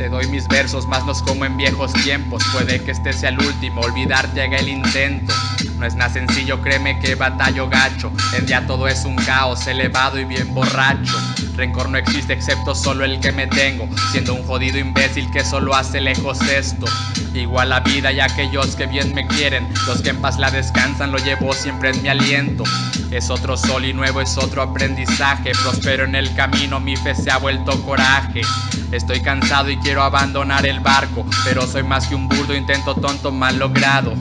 Te doy mis versos, más los como en viejos tiempos. Puede que este sea el último, olvidar llega el intento. No es nada sencillo, créeme que batallo gacho. En día todo es un caos, elevado y bien borracho. Rencor no existe excepto solo el que me tengo, siendo un jodido imbécil que solo hace lejos esto. Igual la vida y aquellos que bien me quieren, los que en paz la descansan, lo llevo siempre en mi aliento. Es otro sol y nuevo es otro aprendizaje, prospero en el camino, mi fe se ha vuelto coraje. Estoy cansado y quiero abandonar el barco, pero soy más que un burdo, intento tonto mal logrado.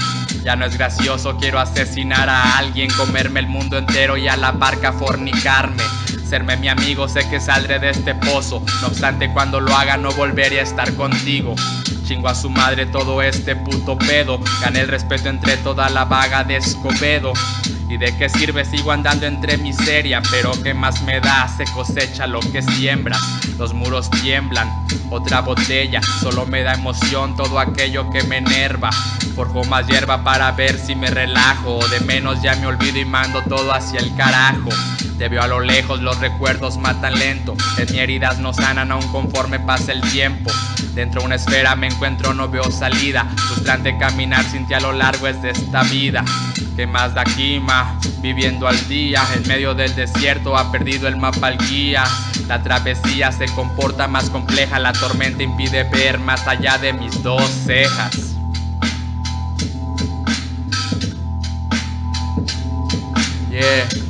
Ya no es gracioso, quiero asesinar a alguien, comerme el mundo entero y a la barca fornicarme. Serme mi amigo, sé que saldré de este pozo. No obstante, cuando lo haga, no volveré a estar contigo. Chingo a su madre todo este puto pedo. Gané el respeto entre toda la vaga de Escobedo. ¿Y de qué sirve? Sigo andando entre miseria, pero ¿qué más me da? Se cosecha lo que siembra. Los muros tiemblan, otra botella, solo me da emoción todo aquello que me enerva. Forjo más hierba para ver si me relajo, de menos ya me olvido y mando todo hacia el carajo. Te veo a lo lejos, los recuerdos matan lento. En mi heridas no sanan aún conforme pasa el tiempo. Dentro de una esfera me encuentro, no veo salida. Frustrante caminar sin ti a lo largo es de esta vida. ¿Qué más da aquí, ma? Viviendo al día, en medio del desierto ha perdido el mapa al guía. La travesía se comporta más compleja, la tormenta impide ver más allá de mis dos cejas. Yeah.